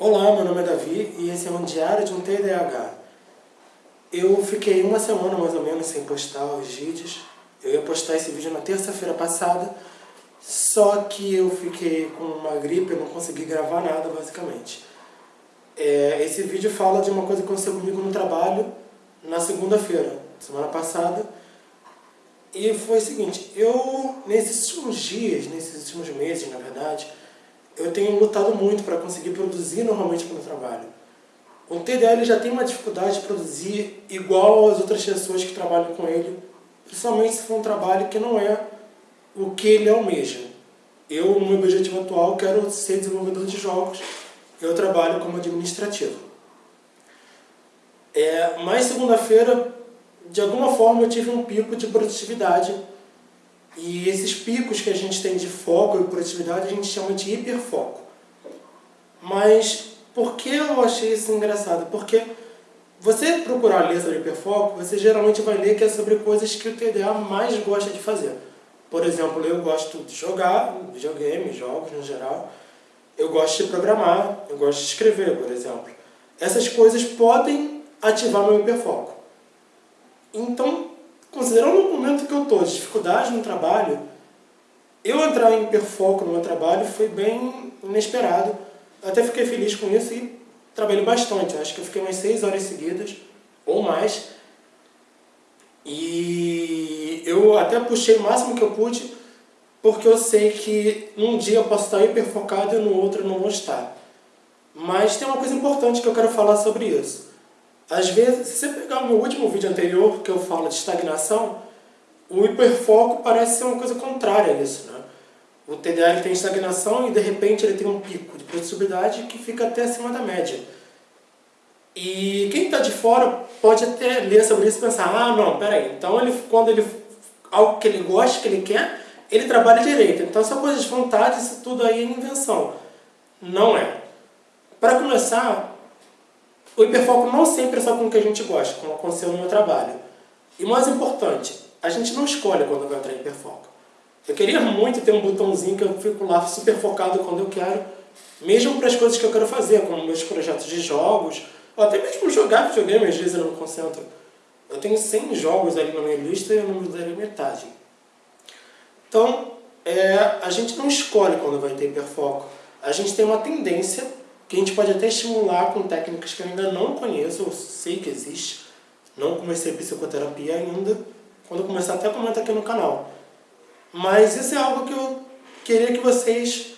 Olá, meu nome é Davi e esse é um diário de um TDAH. Eu fiquei uma semana mais ou menos sem postar os vídeos. Eu ia postar esse vídeo na terça-feira passada, só que eu fiquei com uma gripe, eu não consegui gravar nada basicamente. É, esse vídeo fala de uma coisa que aconteceu comigo no trabalho na segunda-feira, semana passada. E foi o seguinte, eu nesses últimos dias, nesses últimos meses na verdade, eu tenho lutado muito para conseguir produzir normalmente o trabalho. O TDA já tem uma dificuldade de produzir igual as outras pessoas que trabalham com ele, principalmente se for um trabalho que não é o que ele almeja. Eu, no meu objetivo atual, quero ser desenvolvedor de jogos, eu trabalho como administrativo. É, mas segunda-feira, de alguma forma, eu tive um pico de produtividade e esses picos que a gente tem de foco e produtividade a gente chama de hiperfoco. Mas por que eu achei isso engraçado? Porque você procurar ler sobre hiperfoco, você geralmente vai ler que é sobre coisas que o TDA mais gosta de fazer. Por exemplo, eu gosto de jogar, videogame, jogos no geral. Eu gosto de programar, eu gosto de escrever, por exemplo. Essas coisas podem ativar meu hiperfoco. Então, considerando o momento que eu estou de dificuldade no trabalho, eu entrar em hiperfoco no meu trabalho foi bem inesperado. Até fiquei feliz com isso e trabalhei bastante. Acho que eu fiquei umas 6 horas seguidas, ou mais. E eu até puxei o máximo que eu pude, porque eu sei que num dia eu posso estar hiperfocado e no outro eu não vou estar. Mas tem uma coisa importante que eu quero falar sobre isso. Às vezes, se você pegar o meu último vídeo anterior, que eu falo de estagnação, o hiperfoco parece ser uma coisa contrária a isso. Né? O TDAH tem estagnação e de repente ele tem um pico de produtividade que fica até acima da média. E quem está de fora pode até ler sobre isso e pensar, ah não, peraí, então ele, quando ele, algo que ele gosta, que ele quer, ele trabalha direito. Então essa coisa de vontade, isso tudo aí é invenção. Não é. Para começar, o hiperfoco não sempre é só com o que a gente gosta, como aconteceu no meu trabalho. E mais importante, a gente não escolhe quando vai entrar em hiperfoco. Eu queria muito ter um botãozinho que eu fico lá super focado quando eu quero, mesmo para as coisas que eu quero fazer, como meus projetos de jogos, ou até mesmo jogar videogame, às vezes eu não me concentro. Eu tenho 100 jogos ali na minha lista e eu não me darei metade. Então, é, a gente não escolhe quando vai ter hiperfoco. A gente tem uma tendência que a gente pode até estimular com técnicas que eu ainda não conheço, eu sei que existe, não comecei psicoterapia ainda, quando eu começar até comentar aqui no canal. Mas isso é algo que eu queria que vocês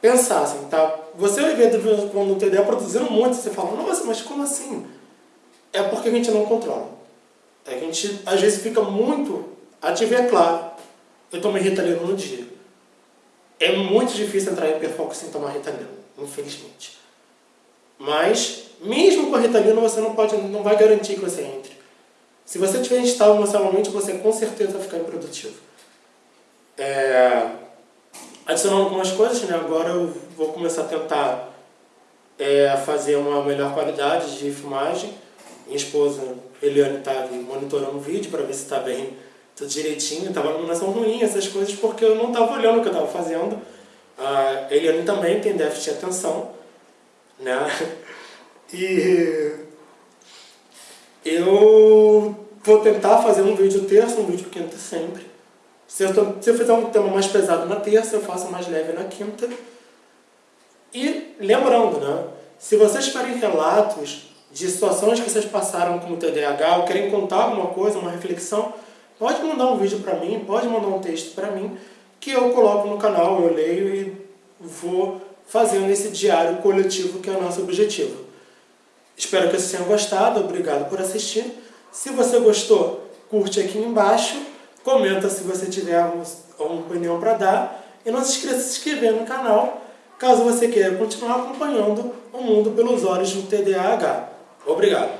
pensassem, tá? Você vai ver quando o TDA produzindo muito, você fala, nossa, mas como assim? É porque a gente não controla. A gente, às vezes, fica muito ativo é claro. Eu tomo Ritalina no dia. É muito difícil entrar em hiperfoco sem tomar Ritalina infelizmente. Mas, mesmo com a Ritalina, você não, pode, não vai garantir que você entre. Se você estiver instável emocionalmente, você com certeza vai ficar improdutivo. É, adicionando algumas coisas, né? agora eu vou começar a tentar é, fazer uma melhor qualidade de filmagem. Minha esposa, Eliane, está monitorando o vídeo para ver se está bem, tudo direitinho. Estava numa iluminação ruim, essas coisas, porque eu não estava olhando o que eu estava fazendo. A Eliane também tem déficit de atenção, né? E eu vou tentar fazer um vídeo terça, um vídeo quinta sempre. Se eu, se eu fizer um tema mais pesado na terça, eu faço mais leve na quinta. E lembrando, né? Se vocês tiverem relatos de situações que vocês passaram com o TDAH ou querem contar alguma coisa, uma reflexão, pode mandar um vídeo para mim, pode mandar um texto para mim, que eu coloco no canal, eu leio e vou fazendo esse diário coletivo que é o nosso objetivo. Espero que vocês tenham gostado, obrigado por assistir. Se você gostou, curte aqui embaixo, comenta se você tiver alguma opinião para dar e não se esqueça de se inscrever no canal caso você queira continuar acompanhando o mundo pelos olhos do TDAH. Obrigado!